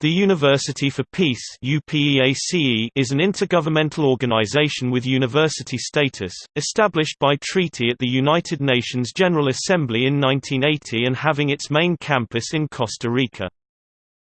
The University for Peace is an intergovernmental organization with university status, established by treaty at the United Nations General Assembly in 1980 and having its main campus in Costa Rica.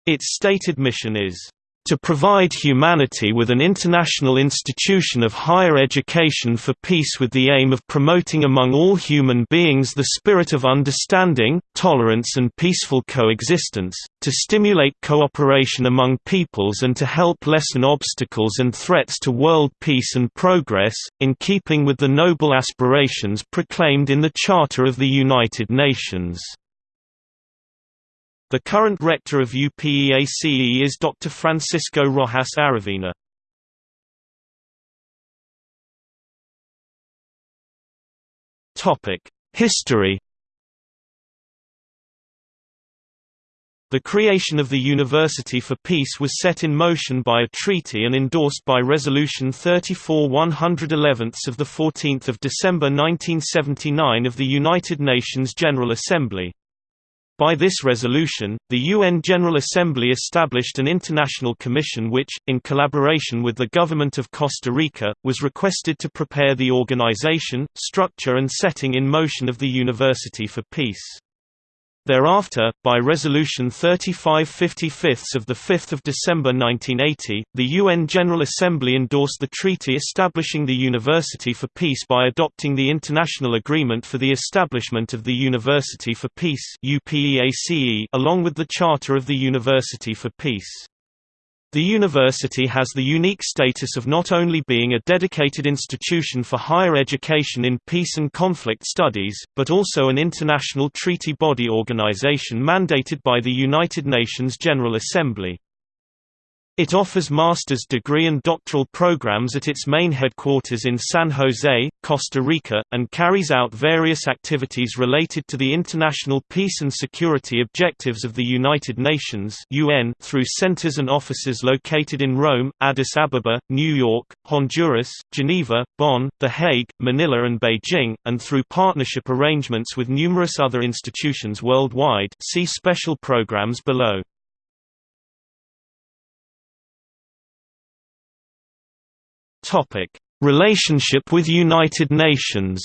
Its stated mission is to provide humanity with an international institution of higher education for peace with the aim of promoting among all human beings the spirit of understanding, tolerance and peaceful coexistence, to stimulate cooperation among peoples and to help lessen obstacles and threats to world peace and progress, in keeping with the noble aspirations proclaimed in the Charter of the United Nations. The current rector of UPEACE is Dr. Francisco Rojas Aravena. History The creation of the University for Peace was set in motion by a treaty and endorsed by Resolution 34 111 of 14 December 1979 of the United Nations General Assembly. By this resolution, the UN General Assembly established an international commission which, in collaboration with the government of Costa Rica, was requested to prepare the organization, structure and setting in motion of the University for Peace. Thereafter, by Resolution 3555 of 5 December 1980, the UN General Assembly endorsed the treaty establishing the University for Peace by adopting the International Agreement for the Establishment of the University for Peace along with the Charter of the University for Peace. The university has the unique status of not only being a dedicated institution for higher education in peace and conflict studies, but also an international treaty body organization mandated by the United Nations General Assembly. It offers master's degree and doctoral programs at its main headquarters in San Jose, Costa Rica, and carries out various activities related to the international peace and security objectives of the United Nations (UN) through centers and offices located in Rome, Addis Ababa, New York, Honduras, Geneva, Bonn, The Hague, Manila and Beijing, and through partnership arrangements with numerous other institutions worldwide. See special programs below. Topic: Relationship with United Nations.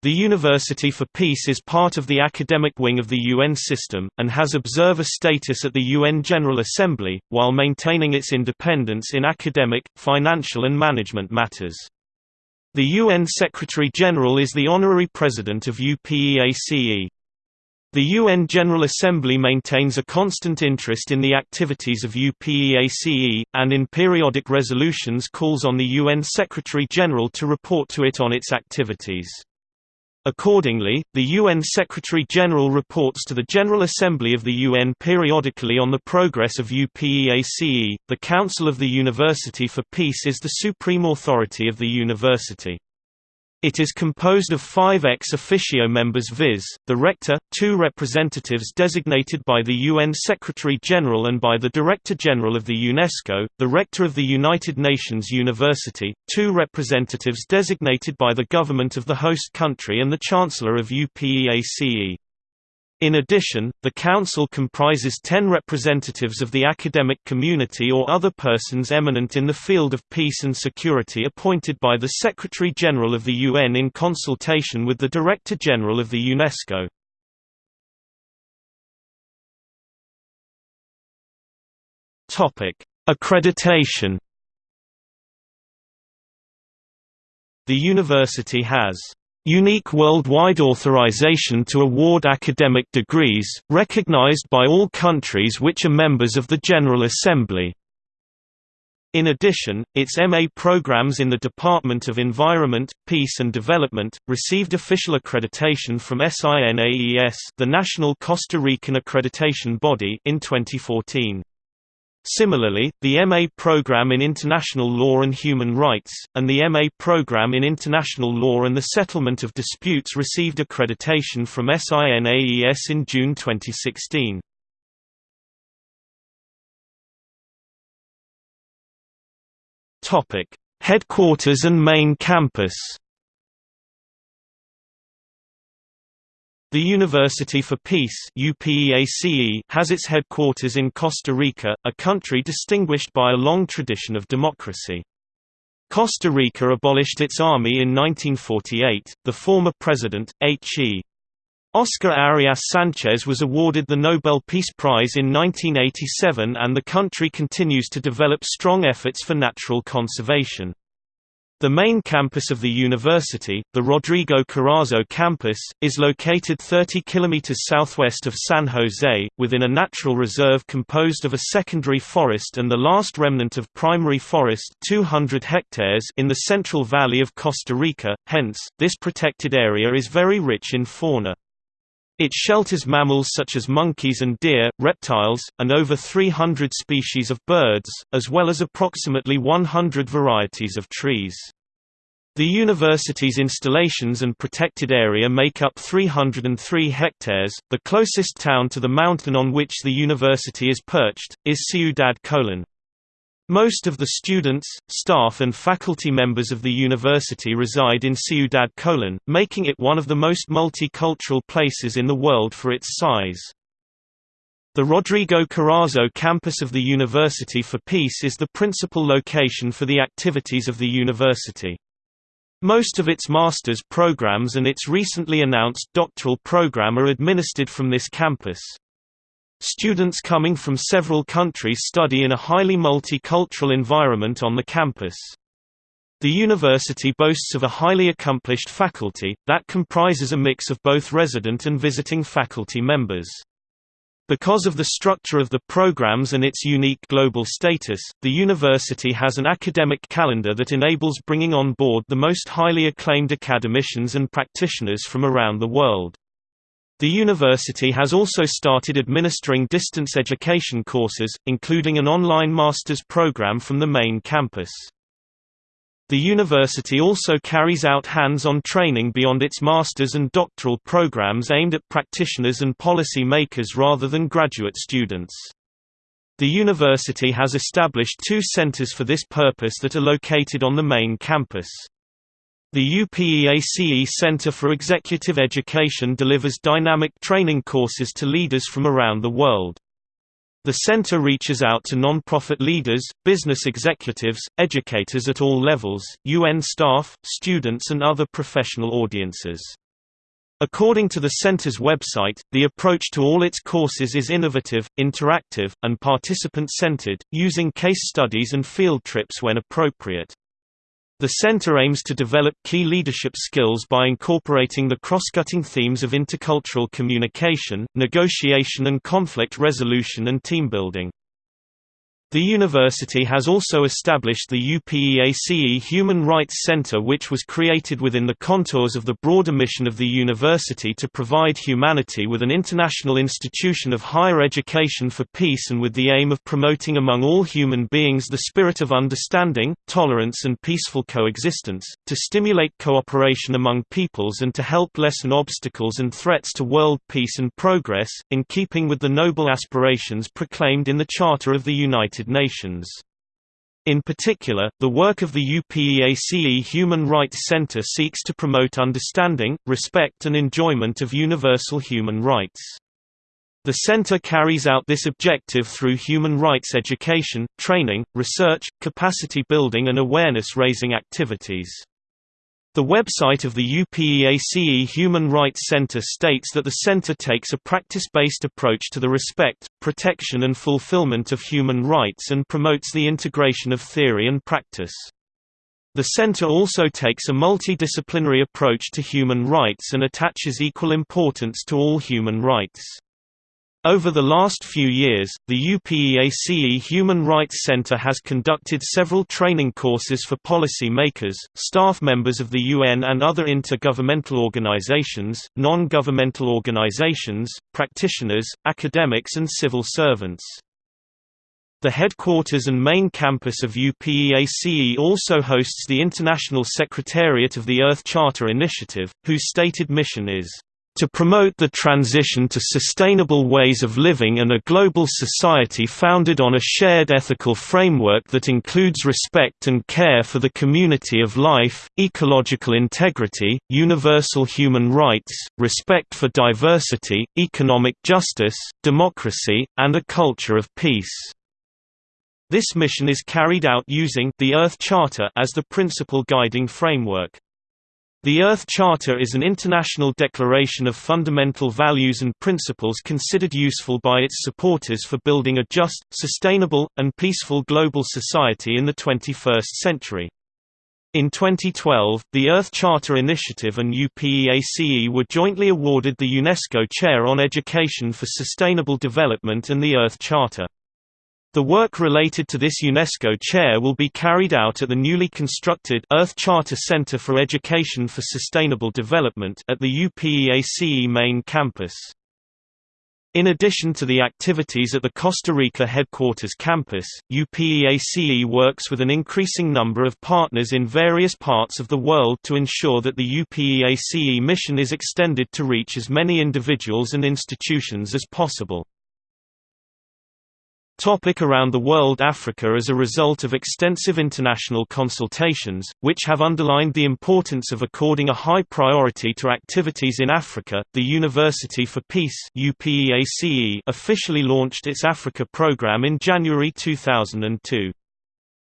The University for Peace is part of the academic wing of the UN system, and has observer status at the UN General Assembly, while maintaining its independence in academic, financial and management matters. The UN Secretary-General is the honorary president of UPEACE. The UN General Assembly maintains a constant interest in the activities of UPEACE, and in periodic resolutions calls on the UN Secretary-General to report to it on its activities. Accordingly, the UN Secretary-General reports to the General Assembly of the UN periodically on the progress of UPEACE. The Council of the University for Peace is the supreme authority of the university. It is composed of five ex officio members viz., the rector, two representatives designated by the UN Secretary-General and by the Director-General of the UNESCO, the rector of the United Nations University, two representatives designated by the government of the host country and the Chancellor of UPEACE. In addition, the Council comprises ten representatives of the academic community or other persons eminent in the field of peace and security appointed by the Secretary-General of the UN in consultation with the Director-General of the UNESCO. Accreditation The university has unique worldwide authorization to award academic degrees, recognized by all countries which are members of the General Assembly. In addition, its MA programs in the Department of Environment, Peace and Development, received official accreditation from SINAES the National Costa Rican Accreditation Body in 2014. Similarly, the MA program in International Law and Human Rights, and the MA program in International Law and the Settlement of Disputes received accreditation from SINAES in June 2016. Headquarters and main campus The University for Peace has its headquarters in Costa Rica, a country distinguished by a long tradition of democracy. Costa Rica abolished its army in 1948. The former president, H.E. Oscar Arias Sanchez was awarded the Nobel Peace Prize in 1987 and the country continues to develop strong efforts for natural conservation. The main campus of the university, the Rodrigo Carazo campus, is located 30 km southwest of San Jose, within a natural reserve composed of a secondary forest and the last remnant of primary forest 200 hectares in the Central Valley of Costa Rica, hence, this protected area is very rich in fauna. It shelters mammals such as monkeys and deer, reptiles, and over 300 species of birds, as well as approximately 100 varieties of trees. The university's installations and protected area make up 303 hectares. The closest town to the mountain on which the university is perched is Ciudad Colón. Most of the students, staff and faculty members of the university reside in Ciudad Colón, making it one of the most multicultural places in the world for its size. The Rodrigo Carazo campus of the University for Peace is the principal location for the activities of the university. Most of its master's programs and its recently announced doctoral program are administered from this campus. Students coming from several countries study in a highly multicultural environment on the campus. The university boasts of a highly accomplished faculty, that comprises a mix of both resident and visiting faculty members. Because of the structure of the programs and its unique global status, the university has an academic calendar that enables bringing on board the most highly acclaimed academicians and practitioners from around the world. The university has also started administering distance education courses, including an online master's program from the main campus. The university also carries out hands-on training beyond its master's and doctoral programs aimed at practitioners and policy makers rather than graduate students. The university has established two centers for this purpose that are located on the main campus. The UPEACE Center for Executive Education delivers dynamic training courses to leaders from around the world. The center reaches out to non-profit leaders, business executives, educators at all levels, UN staff, students and other professional audiences. According to the center's website, the approach to all its courses is innovative, interactive, and participant-centered, using case studies and field trips when appropriate. The center aims to develop key leadership skills by incorporating the cross-cutting themes of intercultural communication, negotiation and conflict resolution and team building. The university has also established the UPEACE Human Rights Center which was created within the contours of the broader mission of the university to provide humanity with an international institution of higher education for peace and with the aim of promoting among all human beings the spirit of understanding, tolerance and peaceful coexistence, to stimulate cooperation among peoples and to help lessen obstacles and threats to world peace and progress, in keeping with the noble aspirations proclaimed in the Charter of the United United Nations. In particular, the work of the UPEACE Human Rights Center seeks to promote understanding, respect and enjoyment of universal human rights. The center carries out this objective through human rights education, training, research, capacity building and awareness-raising activities. The website of the UPEACE Human Rights Center states that the center takes a practice-based approach to the respect, protection and fulfillment of human rights and promotes the integration of theory and practice. The center also takes a multidisciplinary approach to human rights and attaches equal importance to all human rights. Over the last few years, the UPEACE Human Rights Center has conducted several training courses for policy makers, staff members of the UN and other intergovernmental organizations, non-governmental organizations, practitioners, academics and civil servants. The headquarters and main campus of UPEACE also hosts the International Secretariat of the Earth Charter Initiative, whose stated mission is to promote the transition to sustainable ways of living and a global society founded on a shared ethical framework that includes respect and care for the community of life, ecological integrity, universal human rights, respect for diversity, economic justice, democracy, and a culture of peace. This mission is carried out using the Earth Charter as the principal guiding framework. The Earth Charter is an international declaration of fundamental values and principles considered useful by its supporters for building a just, sustainable, and peaceful global society in the 21st century. In 2012, the Earth Charter Initiative and UPEACE were jointly awarded the UNESCO Chair on Education for Sustainable Development and the Earth Charter. The work related to this UNESCO chair will be carried out at the newly constructed Earth Charter Center for Education for Sustainable Development at the UPEACE main campus. In addition to the activities at the Costa Rica headquarters campus, UPEACE works with an increasing number of partners in various parts of the world to ensure that the UPEACE mission is extended to reach as many individuals and institutions as possible. Topic around the world Africa As a result of extensive international consultations, which have underlined the importance of according a high priority to activities in Africa, the University for Peace officially launched its Africa program in January 2002.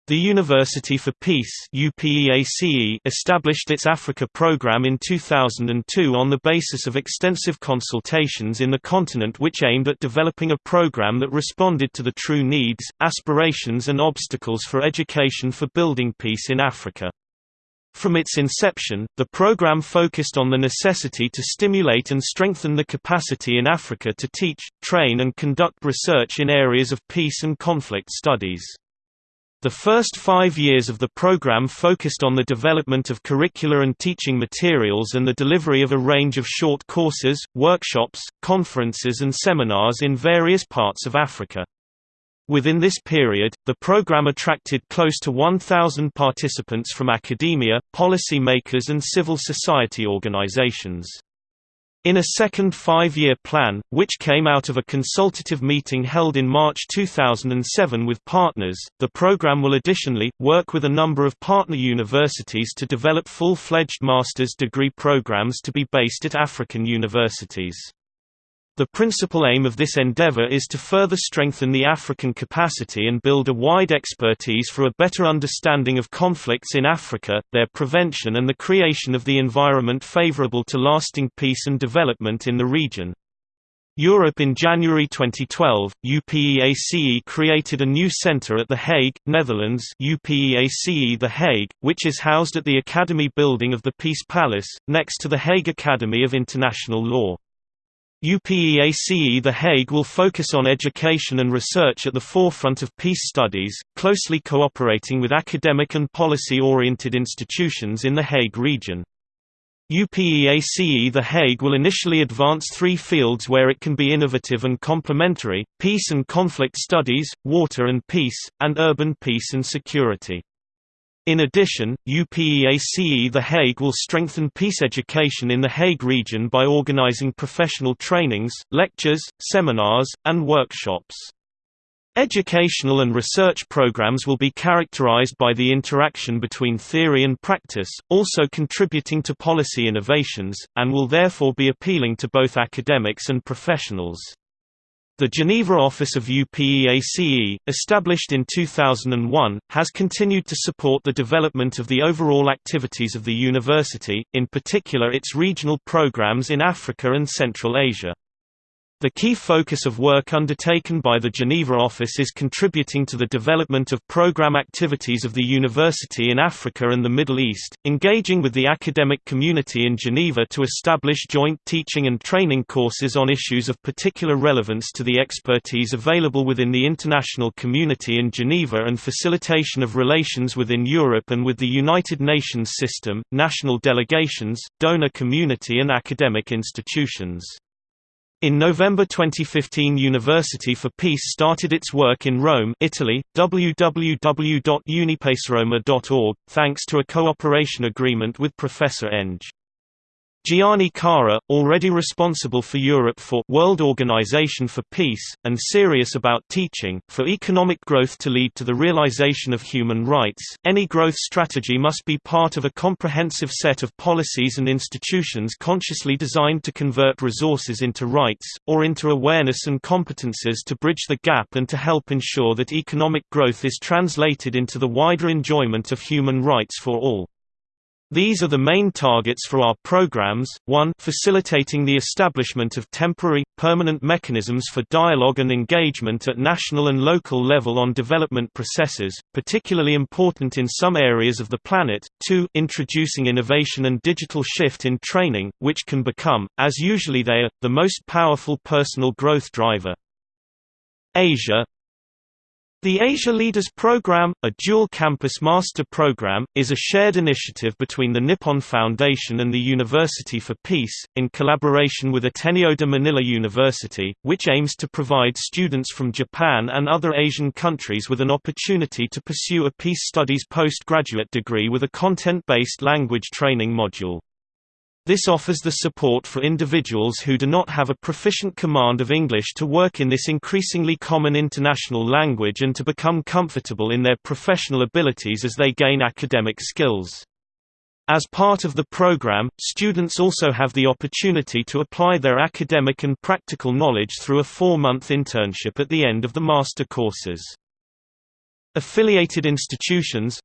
The University for Peace established its Africa program in 2002 on the basis of extensive consultations in the continent which aimed at developing a program that responded to the true needs, aspirations and obstacles for education for building peace in Africa. From its inception, the program focused on the necessity to stimulate and strengthen the capacity in Africa to teach, train and conduct research in areas of peace and conflict studies. The first five years of the program focused on the development of curricular and teaching materials and the delivery of a range of short courses, workshops, conferences and seminars in various parts of Africa. Within this period, the program attracted close to 1,000 participants from academia, policy makers and civil society organizations. In a second five-year plan, which came out of a consultative meeting held in March 2007 with partners, the program will additionally, work with a number of partner universities to develop full-fledged master's degree programs to be based at African universities. The principal aim of this endeavor is to further strengthen the African capacity and build a wide expertise for a better understanding of conflicts in Africa, their prevention and the creation of the environment favorable to lasting peace and development in the region. Europe In January 2012, UPEACE created a new center at The Hague, Netherlands UPEACE The Hague, which is housed at the Academy building of the Peace Palace, next to the Hague Academy of International Law. UPEACE The Hague will focus on education and research at the forefront of peace studies, closely cooperating with academic and policy-oriented institutions in the Hague region. UPEACE The Hague will initially advance three fields where it can be innovative and complementary, peace and conflict studies, water and peace, and urban peace and security. In addition, UPEACE The Hague will strengthen peace education in the Hague region by organizing professional trainings, lectures, seminars, and workshops. Educational and research programs will be characterized by the interaction between theory and practice, also contributing to policy innovations, and will therefore be appealing to both academics and professionals. The Geneva office of UPEACE, established in 2001, has continued to support the development of the overall activities of the university, in particular its regional programs in Africa and Central Asia. The key focus of work undertaken by the Geneva office is contributing to the development of program activities of the university in Africa and the Middle East, engaging with the academic community in Geneva to establish joint teaching and training courses on issues of particular relevance to the expertise available within the international community in Geneva and facilitation of relations within Europe and with the United Nations system, national delegations, donor community and academic institutions. In November 2015 University for Peace started its work in Rome Italy, www.unipaceroma.org, thanks to a cooperation agreement with Professor Eng. Gianni Cara, already responsible for Europe for World Organization for Peace, and serious about teaching, for economic growth to lead to the realization of human rights, any growth strategy must be part of a comprehensive set of policies and institutions consciously designed to convert resources into rights, or into awareness and competences to bridge the gap and to help ensure that economic growth is translated into the wider enjoyment of human rights for all. These are the main targets for our programs, 1 facilitating the establishment of temporary, permanent mechanisms for dialogue and engagement at national and local level on development processes, particularly important in some areas of the planet, 2 introducing innovation and digital shift in training, which can become, as usually they are, the most powerful personal growth driver. Asia the Asia Leaders Program, a dual-campus master program, is a shared initiative between the Nippon Foundation and the University for Peace, in collaboration with Ateneo de Manila University, which aims to provide students from Japan and other Asian countries with an opportunity to pursue a peace studies postgraduate degree with a content-based language training module. This offers the support for individuals who do not have a proficient command of English to work in this increasingly common international language and to become comfortable in their professional abilities as they gain academic skills. As part of the program, students also have the opportunity to apply their academic and practical knowledge through a four-month internship at the end of the master courses. Affiliated institutions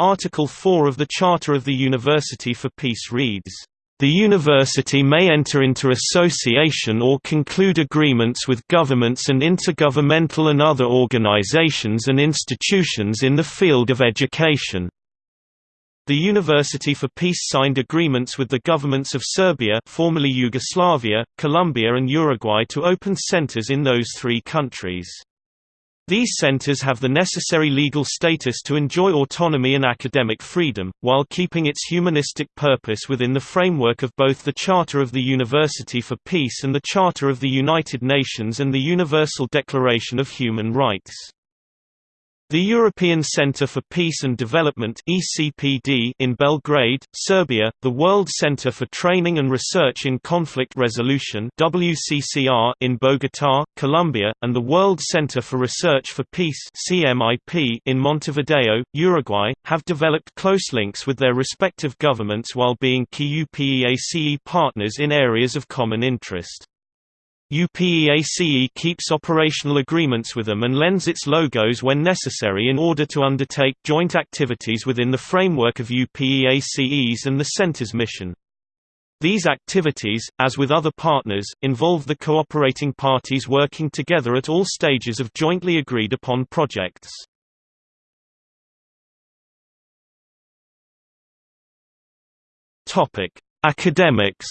Article 4 of the Charter of the University for Peace reads, "...the university may enter into association or conclude agreements with governments and intergovernmental and other organizations and institutions in the field of education." The University for Peace signed agreements with the governments of Serbia formerly Yugoslavia, Colombia and Uruguay to open centers in those three countries. These centers have the necessary legal status to enjoy autonomy and academic freedom, while keeping its humanistic purpose within the framework of both the Charter of the University for Peace and the Charter of the United Nations and the Universal Declaration of Human Rights. The European Centre for Peace and Development (ECPD) in Belgrade, Serbia, the World Centre for Training and Research in Conflict Resolution (WCCR) in Bogotá, Colombia, and the World Centre for Research for Peace (CMIP) in Montevideo, Uruguay, have developed close links with their respective governments while being key UPEACE partners in areas of common interest. UPEACE keeps operational agreements with them and lends its logos when necessary in order to undertake joint activities within the framework of UPEACE's and the Center's mission. These activities, as with other partners, involve the cooperating parties working together at all stages of jointly agreed upon projects. Academics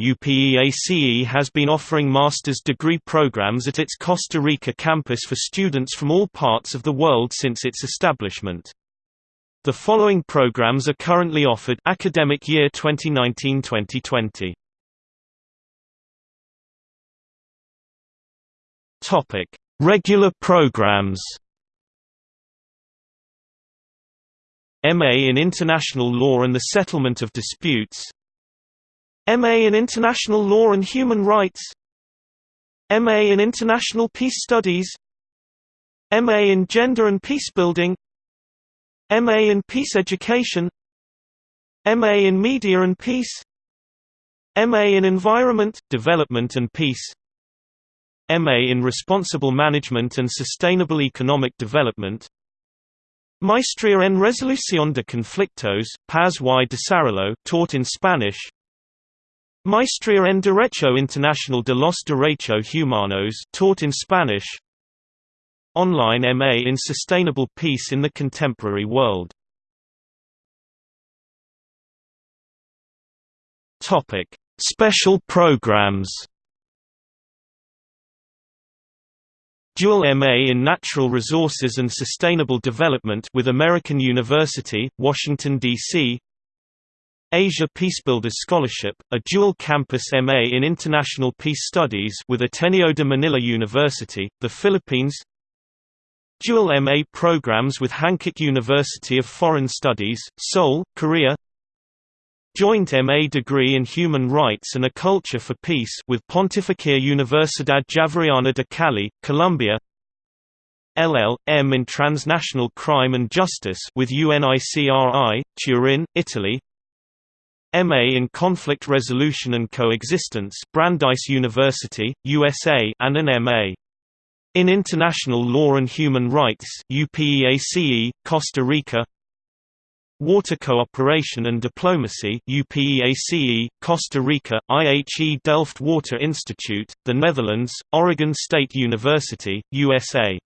UPEACE has been offering master's degree programs at its Costa Rica campus for students from all parts of the world since its establishment. The following programs are currently offered academic year 2019-2020. Topic: Regular programs. MA in International Law and the Settlement of Disputes MA in International Law and Human Rights. MA in International Peace Studies. MA in Gender and Peacebuilding MA in Peace Education. MA in Media and Peace. MA in Environment, Development and Peace. MA in Responsible Management and Sustainable Economic Development. Maestría en Resolución de Conflictos, Paz y Desarrollo taught in Spanish Maestría en Derecho Internacional de los Derechos Humanos taught in Spanish Online MA in Sustainable Peace in the Contemporary World Topic: Special programs. Dual MA in Natural Resources and Sustainable Development with American University, Washington D.C. Asia Peacebuilders Scholarship, a dual-campus MA in International Peace Studies with Ateneo de Manila University, the Philippines. Dual MA programs with Hankuk University of Foreign Studies, Seoul, Korea. Joint MA degree in Human Rights and a Culture for Peace with Pontificia Universidad Javeriana de Cali, Colombia. LL.M. in Transnational Crime and Justice with UNICRI, Turin, Italy MA in Conflict Resolution and Coexistence Brandeis University, USA and an MA in International Law and Human Rights UPEACE, Costa Rica. Water Cooperation and Diplomacy UPEACE, Costa Rica, IHE Delft Water Institute, the Netherlands, Oregon State University, USA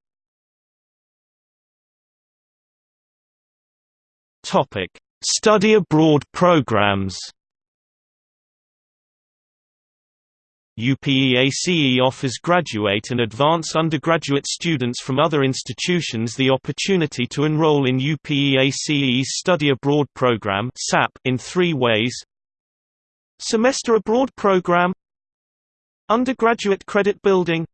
Study abroad programs. UPEACE offers graduate and advanced undergraduate students from other institutions the opportunity to enroll in UPEACE's Study Abroad program in three ways. Semester Abroad program. Undergraduate credit building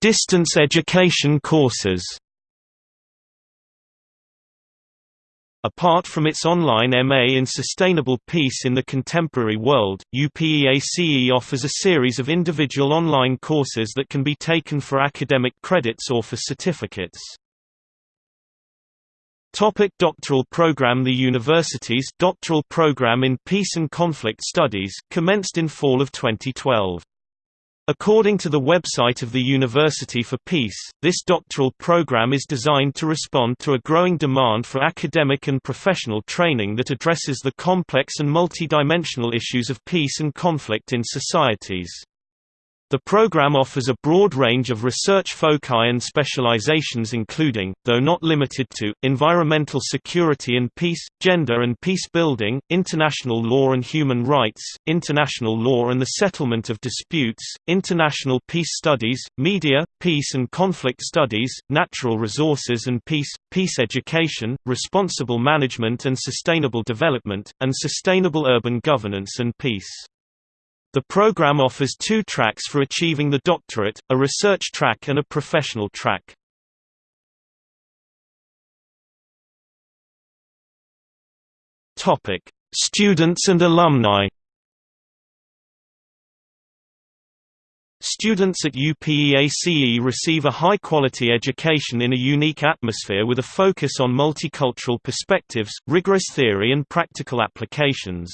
Distance education courses Apart from its online MA in Sustainable Peace in the Contemporary World, UPEACE offers a series of individual online courses that can be taken for academic credits or for certificates. Topic doctoral program The university's doctoral program in Peace and Conflict Studies commenced in fall of 2012. According to the website of the University for Peace, this doctoral program is designed to respond to a growing demand for academic and professional training that addresses the complex and multidimensional issues of peace and conflict in societies. The program offers a broad range of research foci and specializations including, though not limited to, environmental security and peace, gender and peace building, international law and human rights, international law and the settlement of disputes, international peace studies, media, peace and conflict studies, natural resources and peace, peace education, responsible management and sustainable development, and sustainable urban governance and peace. The program offers two tracks for achieving the doctorate, a research track and a professional track. Students and alumni Students at UPEACE receive a high-quality education in a unique atmosphere with a focus on multicultural perspectives, rigorous theory and practical applications.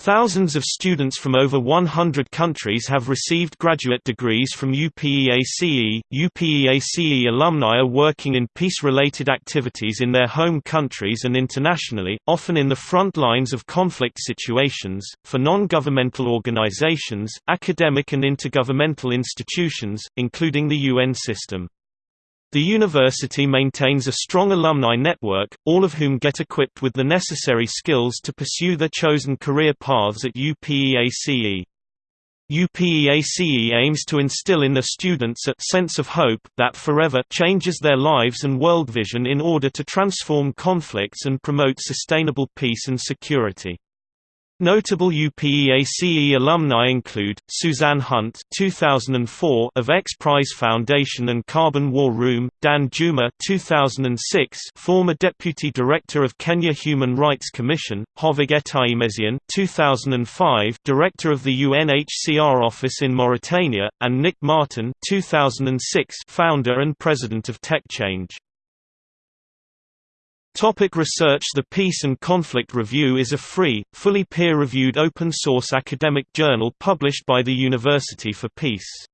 Thousands of students from over 100 countries have received graduate degrees from UPEACE. UPEACE alumni are working in peace-related activities in their home countries and internationally, often in the front lines of conflict situations, for non-governmental organizations, academic and intergovernmental institutions, including the UN system. The university maintains a strong alumni network, all of whom get equipped with the necessary skills to pursue their chosen career paths at UPEACE. UPEACE aims to instill in their students a sense of hope that forever changes their lives and worldvision in order to transform conflicts and promote sustainable peace and security. Notable UPEACE alumni include, Suzanne Hunt 2004 of X Prize Foundation and Carbon War Room, Dan Juma 2006 former Deputy Director of Kenya Human Rights Commission, Hovig Etyemezian 2005 Director of the UNHCR Office in Mauritania, and Nick Martin 2006 founder and President of TechChange. Topic research The Peace and Conflict Review is a free, fully peer-reviewed open-source academic journal published by the University for Peace.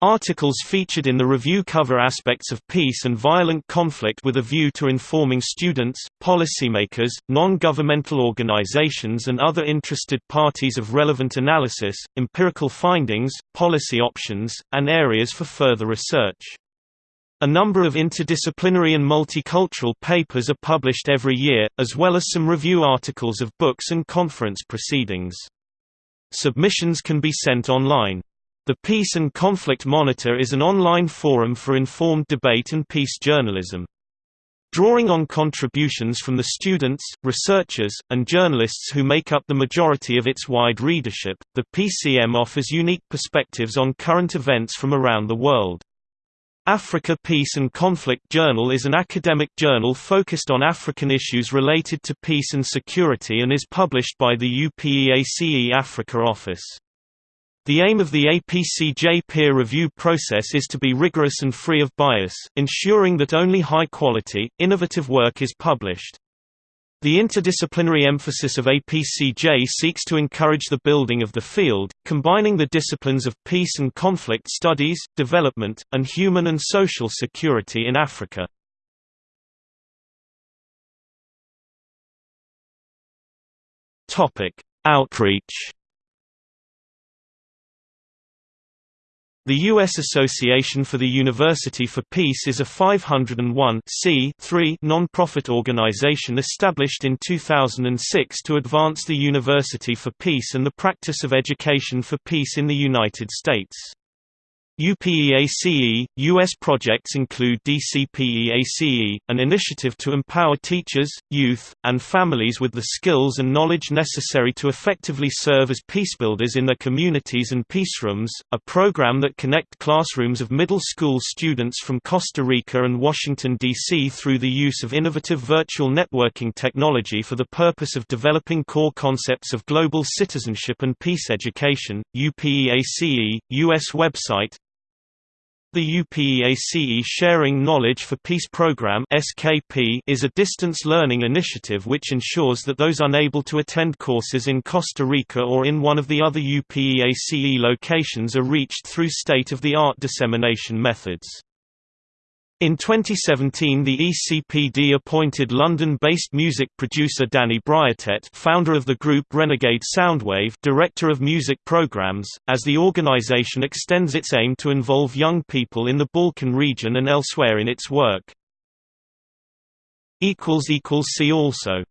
Articles featured in the review cover aspects of peace and violent conflict with a view to informing students, policymakers, non-governmental organizations and other interested parties of relevant analysis, empirical findings, policy options, and areas for further research. A number of interdisciplinary and multicultural papers are published every year, as well as some review articles of books and conference proceedings. Submissions can be sent online. The Peace and Conflict Monitor is an online forum for informed debate and peace journalism. Drawing on contributions from the students, researchers, and journalists who make up the majority of its wide readership, the PCM offers unique perspectives on current events from around the world. Africa Peace and Conflict Journal is an academic journal focused on African issues related to peace and security and is published by the UPEACE Africa office. The aim of the APCJ peer review process is to be rigorous and free of bias, ensuring that only high-quality, innovative work is published. The interdisciplinary emphasis of APCJ seeks to encourage the building of the field, combining the disciplines of peace and conflict studies, development, and human and social security in Africa. Outreach The U.S. Association for the University for Peace is a 501 non-profit organization established in 2006 to advance the university for peace and the practice of education for peace in the United States. UPEACE, U.S. projects include DCPEACE, an initiative to empower teachers, youth, and families with the skills and knowledge necessary to effectively serve as peacebuilders in their communities and peace rooms, a program that connect classrooms of middle school students from Costa Rica and Washington, D.C. through the use of innovative virtual networking technology for the purpose of developing core concepts of global citizenship and peace education. UPEACE, U.S. website the UPEACE Sharing Knowledge for Peace Program is a distance learning initiative which ensures that those unable to attend courses in Costa Rica or in one of the other UPEACE locations are reached through state-of-the-art dissemination methods. In 2017 the ECPD appointed London-based music producer Danny Briottet founder of the group Renegade Soundwave director of music programs, as the organization extends its aim to involve young people in the Balkan region and elsewhere in its work. See also